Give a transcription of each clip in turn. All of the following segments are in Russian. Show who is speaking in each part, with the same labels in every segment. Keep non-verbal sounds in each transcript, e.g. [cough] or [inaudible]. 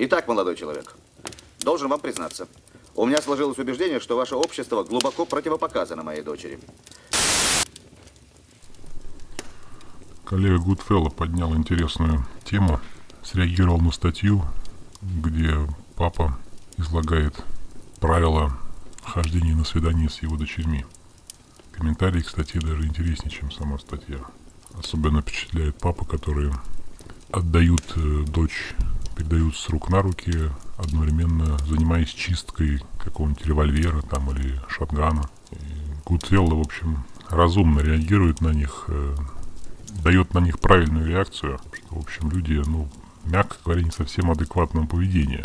Speaker 1: Итак, молодой человек, должен вам признаться, у меня сложилось убеждение, что ваше общество глубоко противопоказано моей дочери.
Speaker 2: Коллега Гудфелло поднял интересную тему, среагировал на статью, где папа излагает правила хождения на свидание с его дочерьми. Комментарии статье даже интереснее, чем сама статья. Особенно впечатляет папа, которые отдают э, дочь, передают с рук на руки, одновременно занимаясь чисткой какого-нибудь револьвера там или шотгана. Гудфелло, в общем, разумно реагирует на них, э, дает на них правильную реакцию, что, в общем, люди, ну, мягко говоря, не совсем адекватного поведения.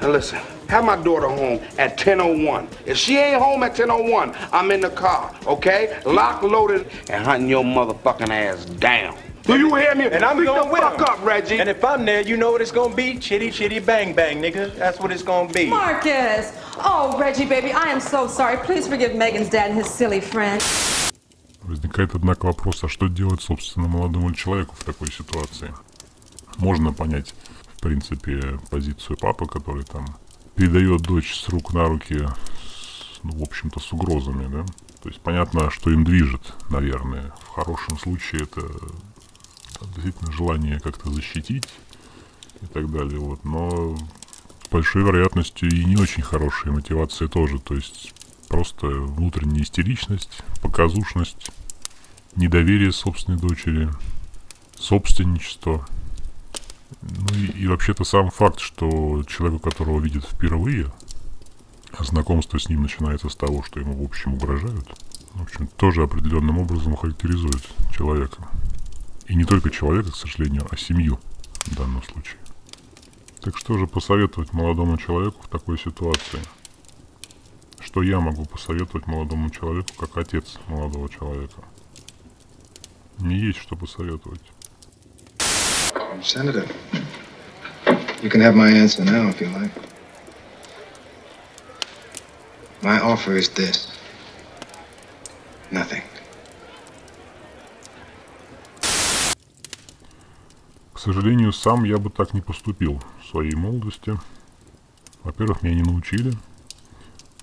Speaker 3: Now listen, have my daughter home at 10.01. If she ain't home at 10.01, I'm in the car, okay? Lock, loaded, and hunting your motherfucking ass down. Do you hear me?
Speaker 4: And I'm
Speaker 3: Speak
Speaker 4: going
Speaker 3: the
Speaker 4: with
Speaker 3: fuck
Speaker 4: him.
Speaker 3: up, Reggie.
Speaker 4: And if I'm there, you know what it's gonna be? Chitty chitty bang bang, nigga. That's what it's gonna be.
Speaker 5: Marcus! Oh, Reggie, baby, I am so sorry. Please forgive Megan's dad and his silly friend.
Speaker 2: Возникает, однако, вопрос, а что делать, собственно, молодому человеку в такой ситуации? Можно понять, в принципе, позицию папы, который там передает дочь с рук на руки, с, ну, в общем-то, с угрозами, да? То есть понятно, что им движет, наверное. В хорошем случае это там, действительно желание как-то защитить и так далее, вот. Но большой вероятностью и не очень хорошие мотивации тоже. То есть просто внутренняя истеричность, показушность, недоверие собственной дочери, собственничество. Ну и, и вообще-то сам факт, что человека, которого видят впервые, а знакомство с ним начинается с того, что ему в общем угрожают, в общем, тоже определенным образом характеризует человека. И не только человека, к сожалению, а семью в данном случае. Так что же посоветовать молодому человеку в такой ситуации? Что я могу посоветовать молодому человеку, как отец молодого человека? Мне есть что посоветовать.
Speaker 6: Senator, you can have my answer now if you like. My offer is this nothing.
Speaker 2: Сожалению, сам я бы так не поступил в своей молодости. Во-первых, меня не научили.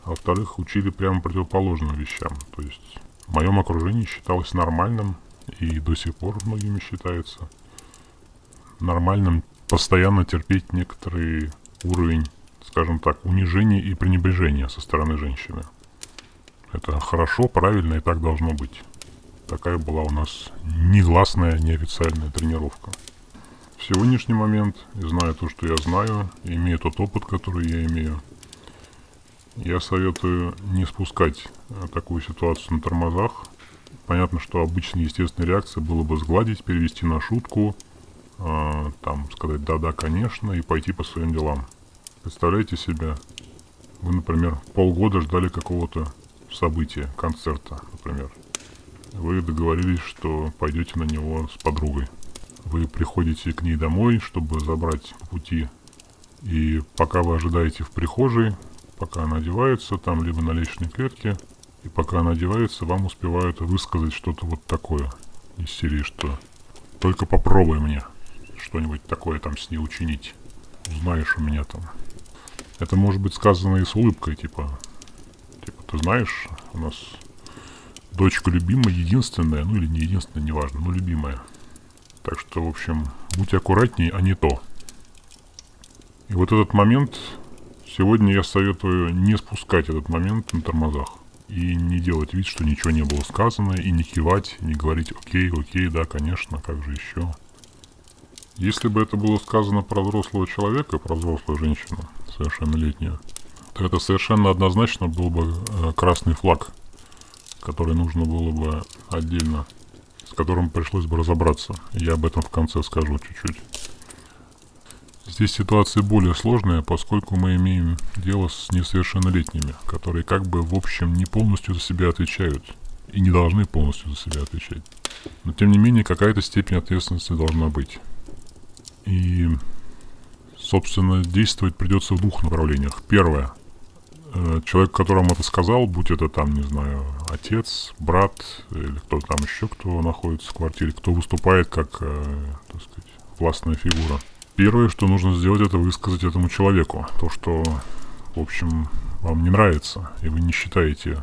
Speaker 2: А во-вторых, учили прямо противоположным вещам. То есть в моем окружении считалось нормальным и до сих пор многими считается нормальным постоянно терпеть некоторый уровень, скажем так, унижения и пренебрежения со стороны женщины. Это хорошо, правильно и так должно быть. Такая была у нас негласная, неофициальная тренировка. В сегодняшний момент, и зная то, что я знаю, и имея тот опыт, который я имею, я советую не спускать э, такую ситуацию на тормозах. Понятно, что обычной естественной реакцией было бы сгладить, перевести на шутку, э, там сказать «да-да, конечно» и пойти по своим делам. Представляете себе, вы, например, полгода ждали какого-то события, концерта, например. Вы договорились, что пойдете на него с подругой. Вы приходите к ней домой, чтобы забрать по пути. И пока вы ожидаете в прихожей, пока она одевается, там либо на лестничной клетке, и пока она одевается, вам успевают высказать что-то вот такое из серии, что только попробуй мне что-нибудь такое там с ней учинить. Узнаешь у меня там. Это может быть сказано и с улыбкой, типа, типа, ты знаешь, у нас дочка любимая, единственная, ну или не единственная, неважно, но любимая. Так что, в общем, будь аккуратней, а не то. И вот этот момент, сегодня я советую не спускать этот момент на тормозах. И не делать вид, что ничего не было сказано, и не кивать, и не говорить «Окей, окей, да, конечно, как же еще». Если бы это было сказано про взрослого человека, про взрослую женщину, совершеннолетнюю, то это совершенно однозначно был бы э, красный флаг, который нужно было бы отдельно, с которым пришлось бы разобраться. Я об этом в конце скажу чуть-чуть. Здесь ситуация более сложная, поскольку мы имеем дело с несовершеннолетними, которые как бы в общем не полностью за себя отвечают и не должны полностью за себя отвечать. Но тем не менее какая-то степень ответственности должна быть. И, собственно, действовать придется в двух направлениях. Первое. Э, человек, которому это сказал, будь это там, не знаю, отец, брат или кто там еще, кто находится в квартире, кто выступает как, э, так сказать, властная фигура – Первое, что нужно сделать, это высказать этому человеку то, что, в общем, вам не нравится, и вы не считаете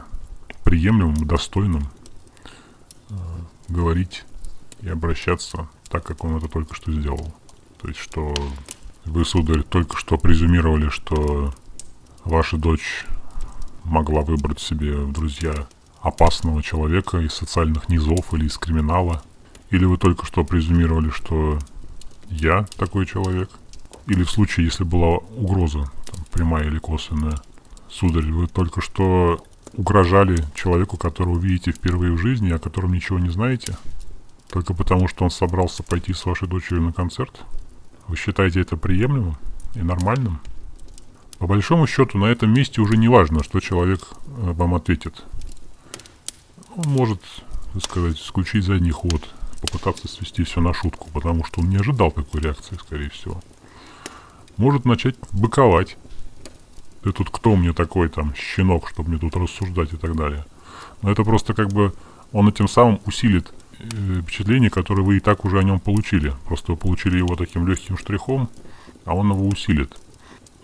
Speaker 2: приемлемым, достойным э, говорить и обращаться так, как он это только что сделал. То есть, что вы, сударь, только что презюмировали, что ваша дочь могла выбрать себе в друзья опасного человека из социальных низов или из криминала. Или вы только что презюмировали, что я такой человек. Или в случае, если была угроза, там, прямая или косвенная. Сударь, вы только что угрожали человеку, которого видите впервые в жизни, о котором ничего не знаете? Только потому, что он собрался пойти с вашей дочерью на концерт? Вы считаете это приемлемым и нормальным? По большому счету, на этом месте уже не важно, что человек э, вам ответит. Он может, так сказать, включить задний ход, попытаться свести все на шутку, потому что он не ожидал такой реакции, скорее всего. Может начать быковать. Ты тут кто мне такой там щенок, чтобы мне тут рассуждать и так далее. Но это просто как бы он этим самым усилит э, впечатление, которое вы и так уже о нем получили. Просто вы получили его таким легким штрихом, а он его усилит.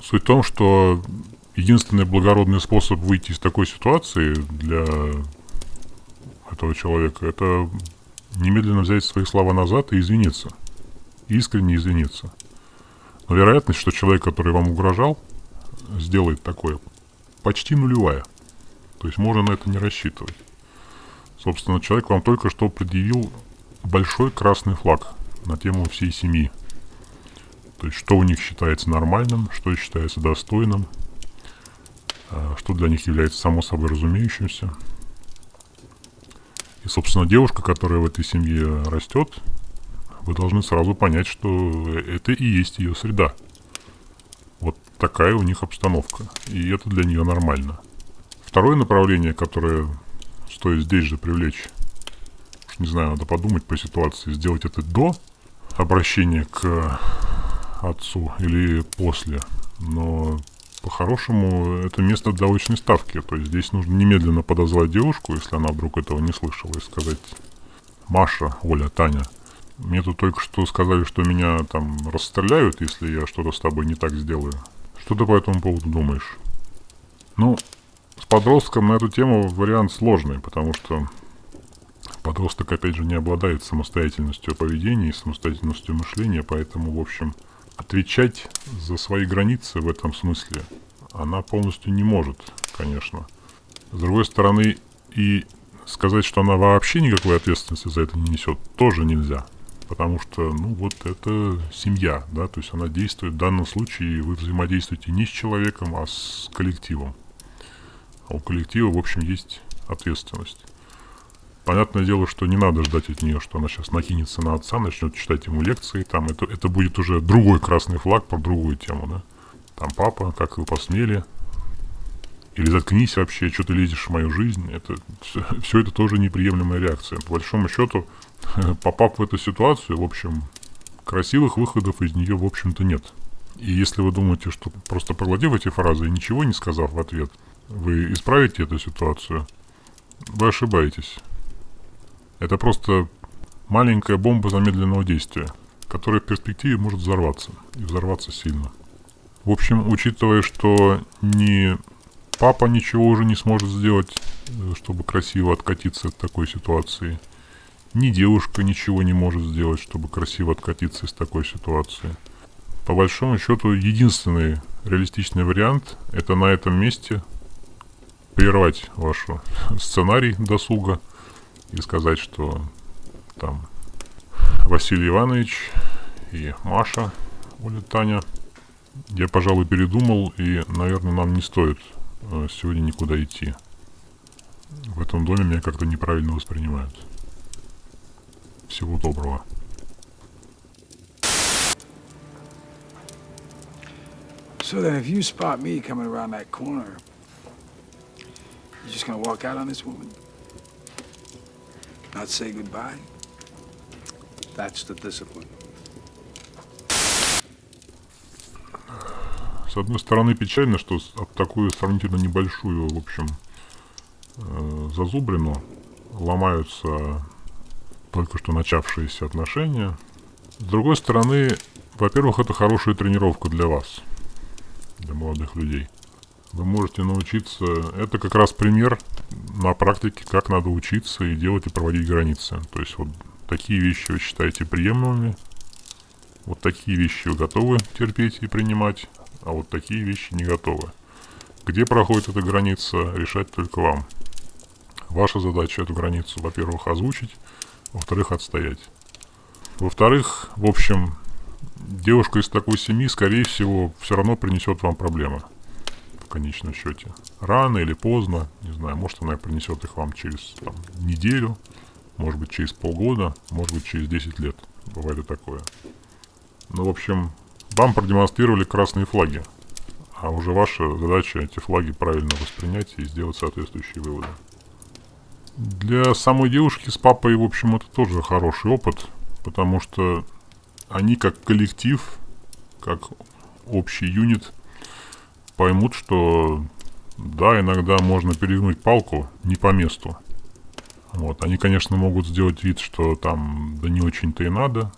Speaker 2: Суть в том, что единственный благородный способ выйти из такой ситуации для этого человека, это немедленно взять свои слова назад и извиниться. Искренне извиниться. Но вероятность, что человек, который вам угрожал, сделает такое, почти нулевая. То есть можно на это не рассчитывать. Собственно, человек вам только что предъявил большой красный флаг на тему всей семьи. То есть, что у них считается нормальным, что считается достойным, а, что для них является само собой разумеющимся. И, собственно, девушка, которая в этой семье растет, вы должны сразу понять, что это и есть ее среда. Вот такая у них обстановка. И это для нее нормально. Второе направление, которое стоит здесь же привлечь, не знаю, надо подумать по ситуации, сделать это до обращения к отцу или после. Но по-хорошему, это место для очной ставки. То есть здесь нужно немедленно подозвать девушку, если она вдруг этого не слышала, и сказать, Маша, Оля, Таня, мне тут только что сказали, что меня там расстреляют, если я что-то с тобой не так сделаю. Что ты по этому поводу думаешь? Ну, с подростком на эту тему вариант сложный, потому что подросток, опять же, не обладает самостоятельностью поведения и самостоятельностью мышления, поэтому, в общем, отвечать за свои границы в этом смысле она полностью не может, конечно. С другой стороны, и сказать, что она вообще никакой ответственности за это не несет, тоже нельзя. Потому что, ну, вот это семья, да, то есть она действует, в данном случае вы взаимодействуете не с человеком, а с коллективом. А у коллектива, в общем, есть ответственность. Понятное дело, что не надо ждать от нее, что она сейчас накинется на отца, начнет читать ему лекции, там это, это будет уже другой красный флаг про другую тему, да. Там папа, как вы посмели, или заткнись вообще, что ты лезешь в мою жизнь. Это все, все это тоже неприемлемая реакция. По большому счету, [laughs] попав в эту ситуацию, в общем, красивых выходов из нее, в общем-то, нет. И если вы думаете, что просто проглотив эти фразы и ничего не сказав в ответ, вы исправите эту ситуацию, вы ошибаетесь. Это просто маленькая бомба замедленного действия, которая в перспективе может взорваться, и взорваться сильно. В общем, учитывая, что ни папа ничего уже не сможет сделать, э, чтобы красиво откатиться от такой ситуации, ни девушка ничего не может сделать, чтобы красиво откатиться из такой ситуации. По большому счету, единственный реалистичный вариант – это на этом месте прервать ваш сценарий досуга – и сказать, что там Василий Иванович и Маша, Оля Таня, я, пожалуй, передумал, и, наверное, нам не стоит э, сегодня никуда идти. В этом доме меня как-то неправильно воспринимают. Всего доброго.
Speaker 7: So then, if you spot me coming around that corner, you just gonna walk out on this woman? Not say goodbye?
Speaker 3: That's the discipline.
Speaker 2: С одной стороны, печально, что об такую сравнительно небольшую, в общем, э, зазубрину ломаются только что начавшиеся отношения. С другой стороны, Во-первых, это хорошая тренировка для вас, для молодых людей. Вы можете научиться... Это как раз пример на практике, как надо учиться и делать и проводить границы. То есть вот такие вещи вы считаете приемлемыми, вот такие вещи вы готовы терпеть и принимать, а вот такие вещи не готовы. Где проходит эта граница, решать только вам. Ваша задача эту границу, во-первых, озвучить, во-вторых, отстоять. Во-вторых, в общем, девушка из такой семьи, скорее всего, все равно принесет вам проблемы конечном счете. Рано или поздно, не знаю, может она принесет их вам через там, неделю, может быть через полгода, может быть через 10 лет. Бывает и такое. Ну, в общем, вам продемонстрировали красные флаги. А уже ваша задача эти флаги правильно воспринять и сделать соответствующие выводы. Для самой девушки с папой, в общем, это тоже хороший опыт, потому что они как коллектив, как общий юнит поймут, что да, иногда можно перегнуть палку не по месту. Вот. Они, конечно, могут сделать вид, что там да не очень-то и надо.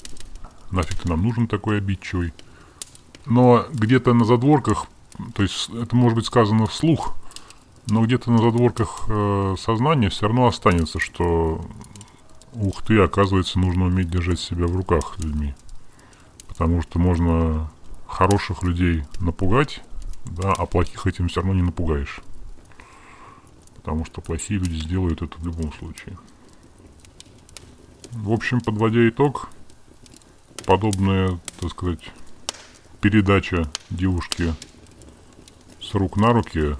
Speaker 2: Нафиг ты нам нужен такой обидчивый. Но где-то на задворках, то есть это может быть сказано вслух, но где-то на задворках э, сознания все равно останется, что ух ты, оказывается, нужно уметь держать себя в руках людьми. Потому что можно хороших людей напугать, да, а плохих этим все равно не напугаешь. Потому что плохие люди сделают это в любом случае. В общем, подводя итог, подобная, так сказать, передача девушки с рук на руки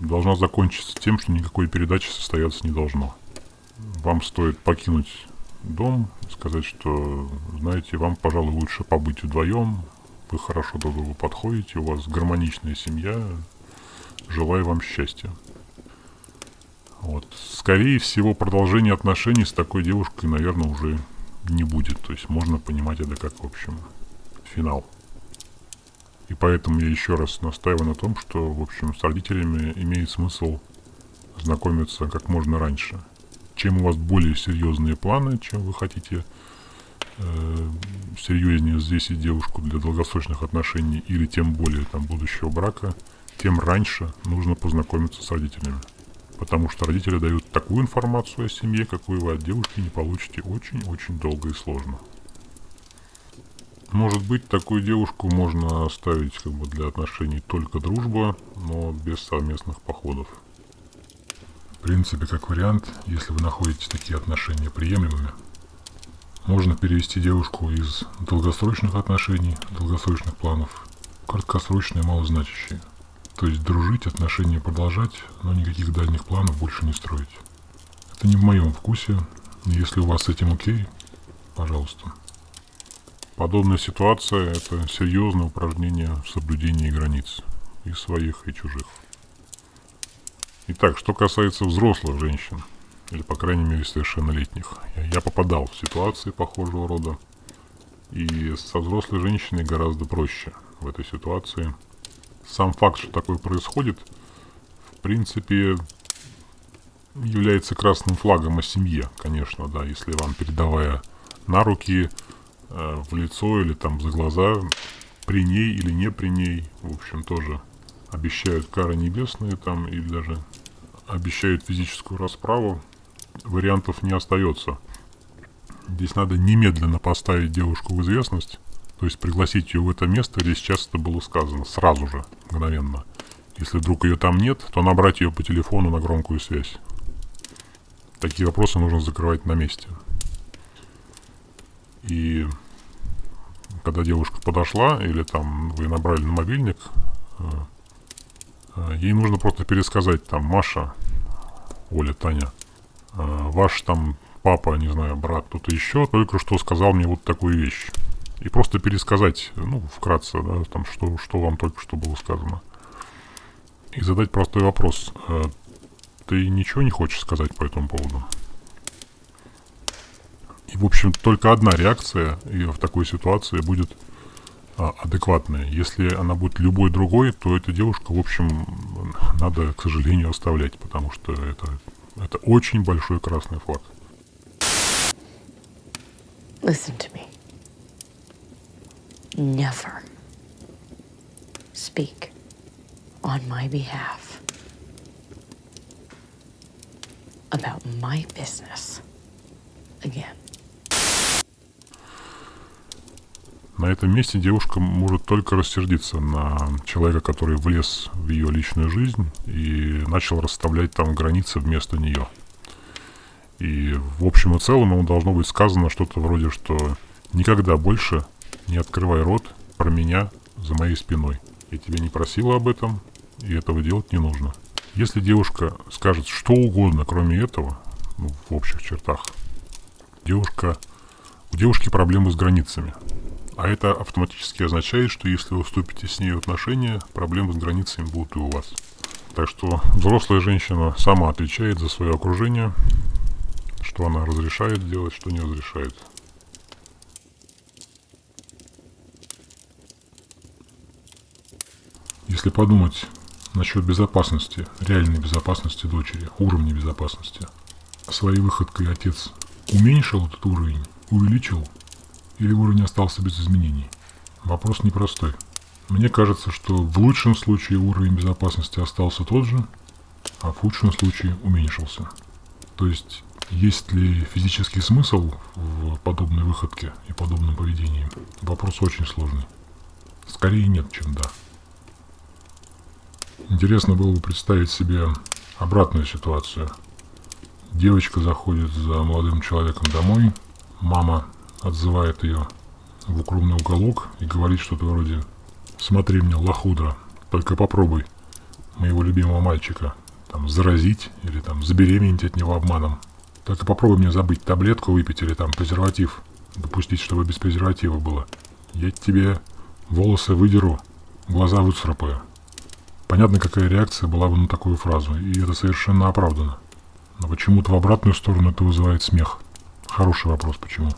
Speaker 2: должна закончиться тем, что никакой передачи состояться не должно. Вам стоит покинуть дом, сказать, что, знаете, вам, пожалуй, лучше побыть вдвоем, вы хорошо друг другу подходите, у вас гармоничная семья, желаю вам счастья. Вот. Скорее всего, продолжение отношений с такой девушкой, наверное, уже не будет. То есть можно понимать это как, в общем, финал. И поэтому я еще раз настаиваю на том, что, в общем, с родителями имеет смысл знакомиться как можно раньше. Чем у вас более серьезные планы, чем вы хотите э, серьезнее взвесить девушку для долгосрочных отношений или тем более там будущего брака, тем раньше нужно познакомиться с родителями. Потому что родители дают такую информацию о семье, какую вы от девушки не получите очень-очень долго и сложно. Может быть, такую девушку можно оставить как бы для отношений только дружба, но без совместных походов. В принципе, как вариант, если вы находите такие отношения приемлемыми, можно перевести девушку из долгосрочных отношений, долгосрочных планов, краткосрочные, малозначащие. То есть дружить, отношения продолжать, но никаких дальних планов больше не строить. Это не в моем вкусе. Если у вас с этим окей, пожалуйста. Подобная ситуация – это серьезное упражнение в соблюдении границ. И своих, и чужих. Итак, что касается взрослых женщин – или, по крайней мере, совершеннолетних. Я, попадал в ситуации похожего рода. И со взрослой женщиной гораздо проще в этой ситуации. Сам факт, что такое происходит, в принципе, является красным флагом о семье, конечно, да, если вам, передавая на руки, э, в лицо или там за глаза, при ней или не при ней, в общем, тоже обещают кары небесные там или даже обещают физическую расправу, вариантов не остается. Здесь надо немедленно поставить девушку в известность, то есть пригласить ее в это место, где сейчас это было сказано, сразу же, мгновенно. Если вдруг ее там нет, то набрать ее по телефону на громкую связь. Такие вопросы нужно закрывать на месте. И когда девушка подошла, или там вы набрали на мобильник, э, э, ей нужно просто пересказать там Маша, Оля, Таня, ваш там папа, не знаю, брат, кто-то еще, только что сказал мне вот такую вещь. И просто пересказать, ну, вкратце, да, там, что, что вам только что было сказано. И задать простой вопрос. Э, ты ничего не хочешь сказать по этому поводу? И, в общем, только одна реакция и в такой ситуации будет а, адекватная. Если она будет любой другой, то эта девушка, в общем, надо, к сожалению, оставлять, потому что это это очень большой красный флаг.
Speaker 8: Listen to me. never speak on my behalf about my business again.
Speaker 2: На этом месте девушка может только рассердиться на человека, который влез в ее личную жизнь и начал расставлять там границы вместо нее. И в общем и целом ему должно быть сказано что-то вроде, что никогда больше не открывай рот про меня за моей спиной. Я тебя не просила об этом, и этого делать не нужно. Если девушка скажет что угодно, кроме этого, ну, в общих чертах, девушка, у девушки проблемы с границами. А это автоматически означает, что если вы вступите с ней в отношения, проблемы с границами будут и у вас. Так что взрослая женщина сама отвечает за свое окружение, что она разрешает делать, что не разрешает. Если подумать насчет безопасности, реальной безопасности дочери, уровня безопасности, своей выходкой отец уменьшил этот уровень, увеличил или уровень остался без изменений? Вопрос непростой. Мне кажется, что в лучшем случае уровень безопасности остался тот же, а в худшем случае уменьшился. То есть, есть ли физический смысл в подобной выходке и подобном поведении? Вопрос очень сложный. Скорее нет, чем да. Интересно было бы представить себе обратную ситуацию. Девочка заходит за молодым человеком домой, мама отзывает ее в укромный уголок и говорит что-то вроде «Смотри мне, лохудра, только попробуй моего любимого мальчика там заразить или там забеременеть от него обманом. Только попробуй мне забыть таблетку выпить или там презерватив, допустить, чтобы без презерватива было. Я тебе волосы выдеру, глаза выцарапаю». Понятно, какая реакция была бы на такую фразу, и это совершенно оправдано. Но почему-то в обратную сторону это вызывает смех. Хороший вопрос, почему?